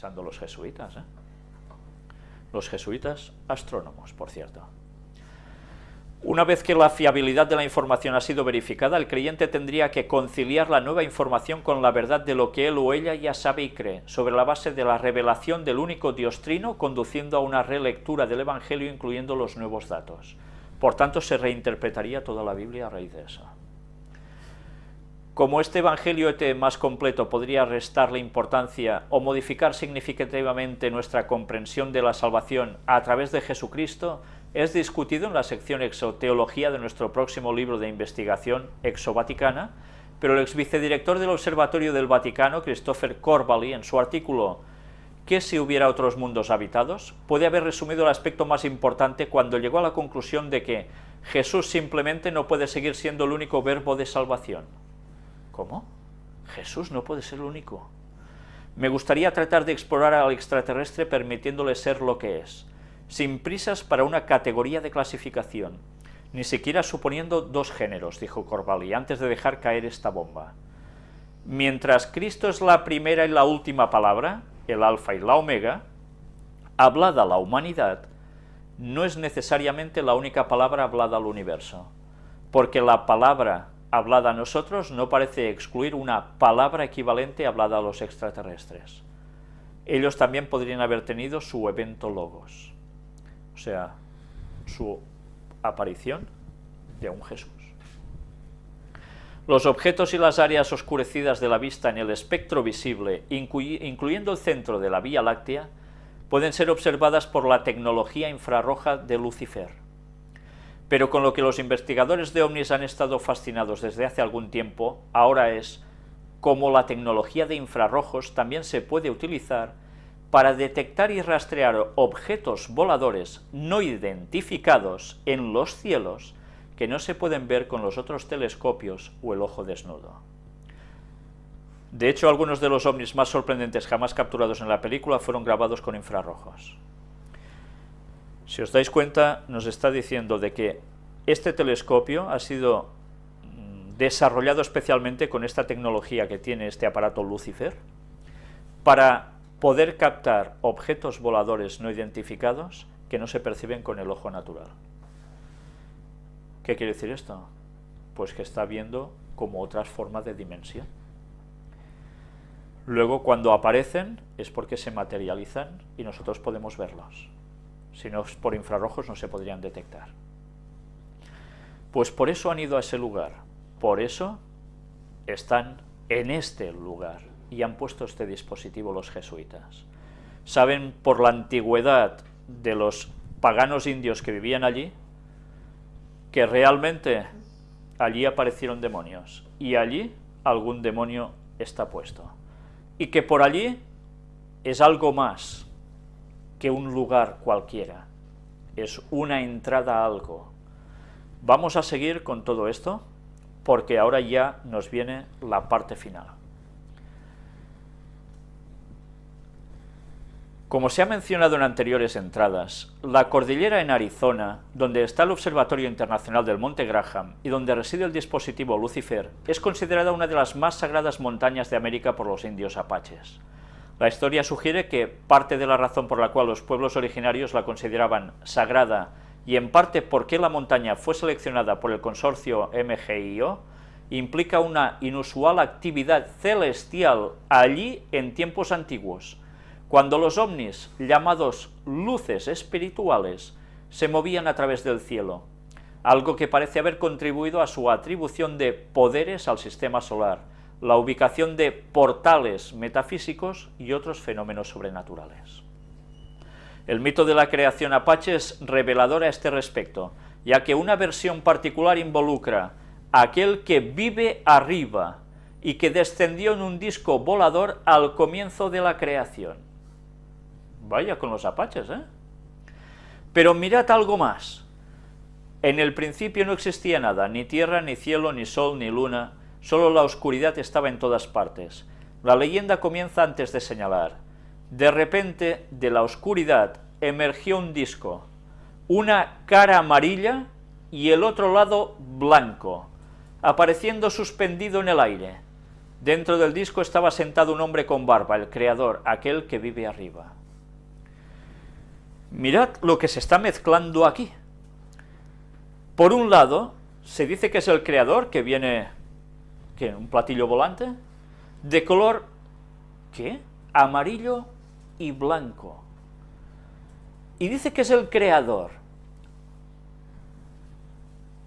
pensando los jesuitas, ¿eh? Los jesuitas astrónomos, por cierto. Una vez que la fiabilidad de la información ha sido verificada, el creyente tendría que conciliar la nueva información con la verdad de lo que él o ella ya sabe y cree, sobre la base de la revelación del único Dios trino, conduciendo a una relectura del Evangelio incluyendo los nuevos datos. Por tanto, se reinterpretaría toda la Biblia a raíz de eso. Como este Evangelio más completo podría restarle importancia o modificar significativamente nuestra comprensión de la salvación a través de Jesucristo, es discutido en la sección Exoteología de nuestro próximo libro de investigación, Exovaticana, pero el ex vicedirector del Observatorio del Vaticano, Christopher Corbally, en su artículo ¿Qué si hubiera otros mundos habitados?, puede haber resumido el aspecto más importante cuando llegó a la conclusión de que Jesús simplemente no puede seguir siendo el único verbo de salvación. ¿Cómo? Jesús no puede ser el único. Me gustaría tratar de explorar al extraterrestre permitiéndole ser lo que es, sin prisas para una categoría de clasificación, ni siquiera suponiendo dos géneros, dijo Corvalli, antes de dejar caer esta bomba. Mientras Cristo es la primera y la última palabra, el alfa y la omega, hablada a la humanidad, no es necesariamente la única palabra hablada al universo, porque la palabra hablada a nosotros no parece excluir una palabra equivalente hablada a los extraterrestres. Ellos también podrían haber tenido su evento logos o sea, su aparición de un Jesús. Los objetos y las áreas oscurecidas de la vista en el espectro visible, incluyendo el centro de la Vía Láctea, pueden ser observadas por la tecnología infrarroja de Lucifer. Pero con lo que los investigadores de ovnis han estado fascinados desde hace algún tiempo, ahora es cómo la tecnología de infrarrojos también se puede utilizar para detectar y rastrear objetos voladores no identificados en los cielos que no se pueden ver con los otros telescopios o el ojo desnudo. De hecho, algunos de los ovnis más sorprendentes jamás capturados en la película fueron grabados con infrarrojos. Si os dais cuenta, nos está diciendo de que este telescopio ha sido mm, desarrollado especialmente con esta tecnología que tiene este aparato Lucifer, para poder captar objetos voladores no identificados que no se perciben con el ojo natural. ¿Qué quiere decir esto? Pues que está viendo como otras formas de dimensión. Luego, cuando aparecen, es porque se materializan y nosotros podemos verlos. Si no es por infrarrojos, no se podrían detectar. Pues por eso han ido a ese lugar. Por eso están en este lugar y han puesto este dispositivo los jesuitas. Saben por la antigüedad de los paganos indios que vivían allí, que realmente allí aparecieron demonios, y allí algún demonio está puesto. Y que por allí es algo más que un lugar cualquiera, es una entrada a algo. Vamos a seguir con todo esto, porque ahora ya nos viene la parte final. Como se ha mencionado en anteriores entradas, la cordillera en Arizona, donde está el Observatorio Internacional del Monte Graham y donde reside el dispositivo Lucifer, es considerada una de las más sagradas montañas de América por los indios apaches. La historia sugiere que parte de la razón por la cual los pueblos originarios la consideraban sagrada y en parte por qué la montaña fue seleccionada por el consorcio MGIO, implica una inusual actividad celestial allí en tiempos antiguos, cuando los ovnis, llamados luces espirituales, se movían a través del cielo, algo que parece haber contribuido a su atribución de poderes al sistema solar, la ubicación de portales metafísicos y otros fenómenos sobrenaturales. El mito de la creación apache es revelador a este respecto, ya que una versión particular involucra a aquel que vive arriba y que descendió en un disco volador al comienzo de la creación. Vaya con los apaches, ¿eh? Pero mirad algo más. En el principio no existía nada, ni tierra, ni cielo, ni sol, ni luna, solo la oscuridad estaba en todas partes. La leyenda comienza antes de señalar. De repente, de la oscuridad, emergió un disco, una cara amarilla y el otro lado blanco, apareciendo suspendido en el aire. Dentro del disco estaba sentado un hombre con barba, el creador, aquel que vive arriba. Mirad lo que se está mezclando aquí. Por un lado, se dice que es el creador que viene, ¿qué? ¿Un platillo volante? De color, ¿qué? Amarillo y blanco. Y dice que es el creador.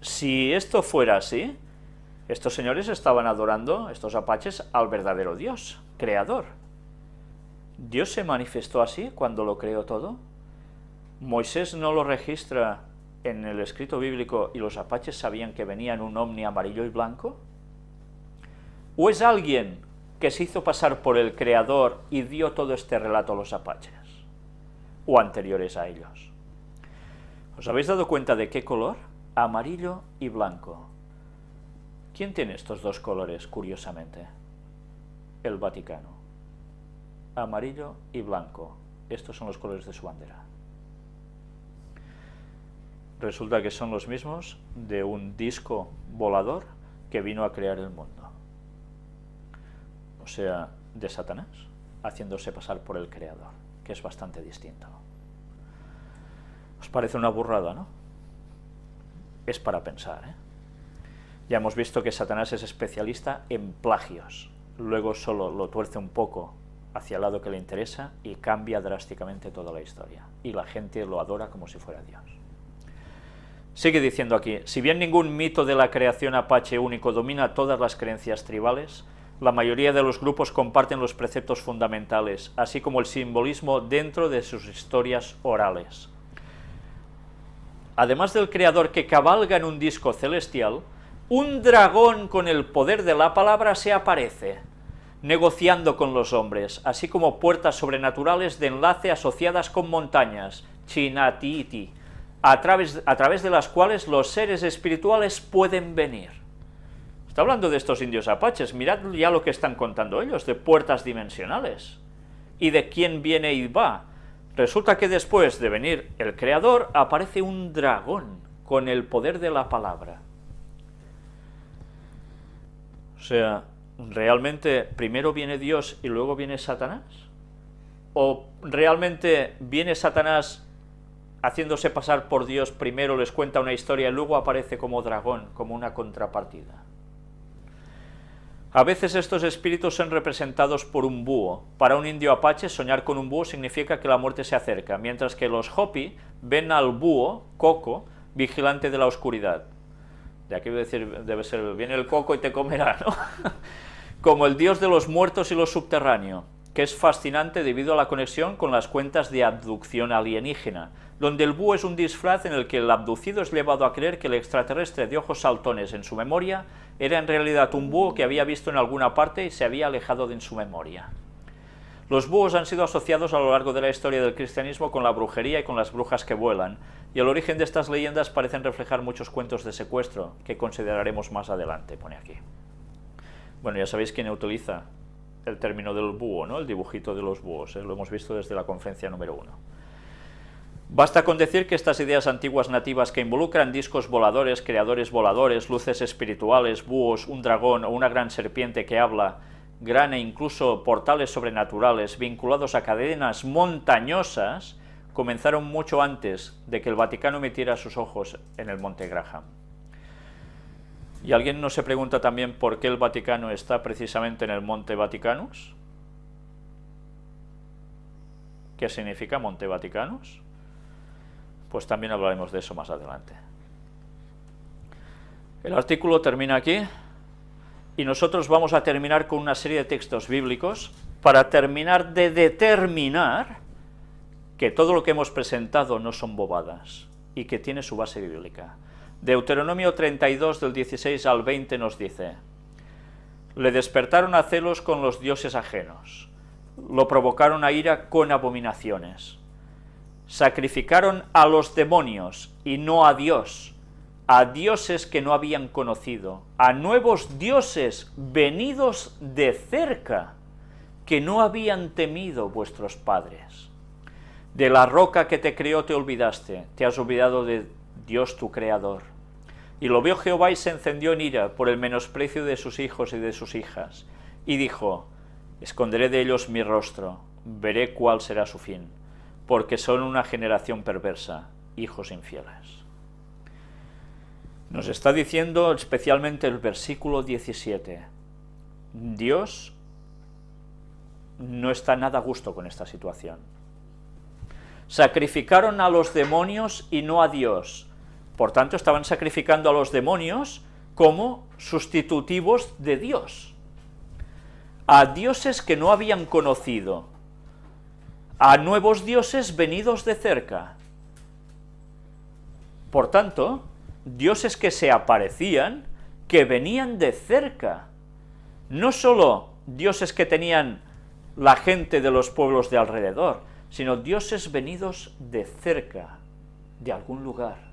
Si esto fuera así, estos señores estaban adorando, estos apaches, al verdadero Dios, creador. ¿Dios se manifestó así cuando lo creó todo? Moisés no lo registra en el escrito bíblico y los apaches sabían que venía en un ovni amarillo y blanco? ¿O es alguien que se hizo pasar por el creador y dio todo este relato a los apaches? ¿O anteriores a ellos? ¿Os habéis dado cuenta de qué color? Amarillo y blanco. ¿Quién tiene estos dos colores, curiosamente? El Vaticano. Amarillo y blanco. Estos son los colores de su bandera resulta que son los mismos de un disco volador que vino a crear el mundo. O sea, de Satanás, haciéndose pasar por el creador, que es bastante distinto. ¿Os parece una burrada, no? Es para pensar, ¿eh? Ya hemos visto que Satanás es especialista en plagios, luego solo lo tuerce un poco hacia el lado que le interesa y cambia drásticamente toda la historia, y la gente lo adora como si fuera Dios. Sigue diciendo aquí, si bien ningún mito de la creación apache único domina todas las creencias tribales, la mayoría de los grupos comparten los preceptos fundamentales, así como el simbolismo dentro de sus historias orales. Además del creador que cabalga en un disco celestial, un dragón con el poder de la palabra se aparece, negociando con los hombres, así como puertas sobrenaturales de enlace asociadas con montañas, Chinatiti, a través, a través de las cuales los seres espirituales pueden venir. Está hablando de estos indios apaches, mirad ya lo que están contando ellos, de puertas dimensionales, y de quién viene y va. Resulta que después de venir el Creador, aparece un dragón con el poder de la palabra. O sea, ¿realmente primero viene Dios y luego viene Satanás? ¿O realmente viene Satanás haciéndose pasar por Dios, primero les cuenta una historia y luego aparece como dragón, como una contrapartida. A veces estos espíritus son representados por un búho. Para un indio apache, soñar con un búho significa que la muerte se acerca, mientras que los Hopi ven al búho, Coco, vigilante de la oscuridad. De aquí decir, debe ser, viene el coco y te comerá, ¿no? Como el dios de los muertos y lo subterráneo, que es fascinante debido a la conexión con las cuentas de abducción alienígena, donde el búho es un disfraz en el que el abducido es llevado a creer que el extraterrestre de ojos saltones en su memoria era en realidad un búho que había visto en alguna parte y se había alejado de en su memoria. Los búhos han sido asociados a lo largo de la historia del cristianismo con la brujería y con las brujas que vuelan, y el origen de estas leyendas parecen reflejar muchos cuentos de secuestro, que consideraremos más adelante, pone aquí. Bueno, ya sabéis quién utiliza el término del búho, ¿no? el dibujito de los búhos, ¿eh? lo hemos visto desde la conferencia número uno. Basta con decir que estas ideas antiguas nativas que involucran discos voladores, creadores voladores, luces espirituales, búhos, un dragón o una gran serpiente que habla, gran e incluso portales sobrenaturales vinculados a cadenas montañosas, comenzaron mucho antes de que el Vaticano metiera sus ojos en el Monte Graham. ¿Y alguien no se pregunta también por qué el Vaticano está precisamente en el Monte Vaticanus? ¿Qué significa Monte Vaticanus? pues también hablaremos de eso más adelante. El artículo termina aquí y nosotros vamos a terminar con una serie de textos bíblicos para terminar de determinar que todo lo que hemos presentado no son bobadas y que tiene su base bíblica. Deuteronomio 32 del 16 al 20 nos dice, le despertaron a celos con los dioses ajenos, lo provocaron a ira con abominaciones, sacrificaron a los demonios y no a Dios, a dioses que no habían conocido, a nuevos dioses venidos de cerca, que no habían temido vuestros padres. De la roca que te creó te olvidaste, te has olvidado de Dios tu Creador. Y lo vio Jehová y se encendió en ira por el menosprecio de sus hijos y de sus hijas, y dijo, esconderé de ellos mi rostro, veré cuál será su fin, porque son una generación perversa, hijos infieles. Nos está diciendo especialmente el versículo 17, Dios no está nada a gusto con esta situación. Sacrificaron a los demonios y no a Dios, por tanto estaban sacrificando a los demonios como sustitutivos de Dios, a dioses que no habían conocido, a nuevos dioses venidos de cerca. Por tanto, dioses que se aparecían, que venían de cerca, no solo dioses que tenían la gente de los pueblos de alrededor, sino dioses venidos de cerca, de algún lugar,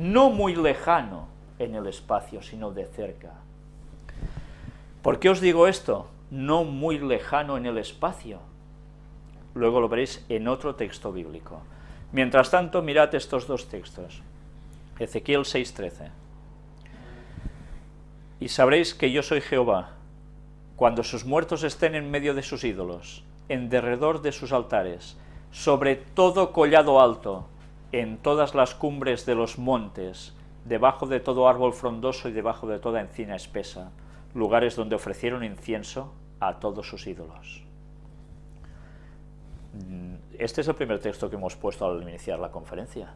no muy lejano en el espacio, sino de cerca. ¿Por qué os digo esto? No muy lejano en el espacio. Luego lo veréis en otro texto bíblico. Mientras tanto, mirad estos dos textos. Ezequiel 6.13. Y sabréis que yo soy Jehová, cuando sus muertos estén en medio de sus ídolos, en derredor de sus altares, sobre todo collado alto, en todas las cumbres de los montes, debajo de todo árbol frondoso y debajo de toda encina espesa, lugares donde ofrecieron incienso a todos sus ídolos. Mm, este es el primer texto que hemos puesto al iniciar la conferencia,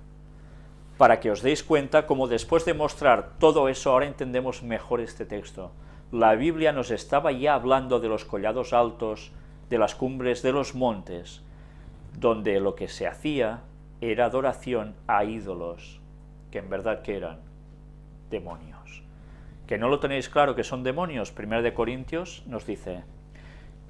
para que os deis cuenta cómo después de mostrar todo eso, ahora entendemos mejor este texto, la Biblia nos estaba ya hablando de los collados altos, de las cumbres de los montes, donde lo que se hacía era adoración a ídolos, que en verdad que eran demonios. ¿Que no lo tenéis claro que son demonios? 1 de Corintios nos dice,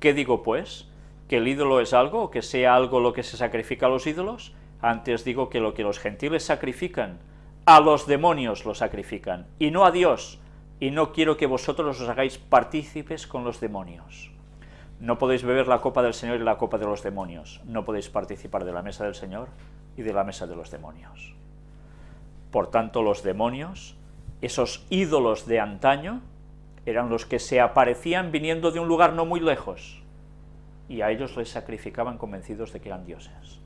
¿qué digo pues? ¿Que el ídolo es algo o que sea algo lo que se sacrifica a los ídolos? Antes digo que lo que los gentiles sacrifican, a los demonios lo sacrifican, y no a Dios, y no quiero que vosotros os hagáis partícipes con los demonios. No podéis beber la copa del Señor y la copa de los demonios, no podéis participar de la mesa del Señor y de la mesa de los demonios. Por tanto, los demonios, esos ídolos de antaño, eran los que se aparecían viniendo de un lugar no muy lejos, y a ellos les sacrificaban convencidos de que eran dioses.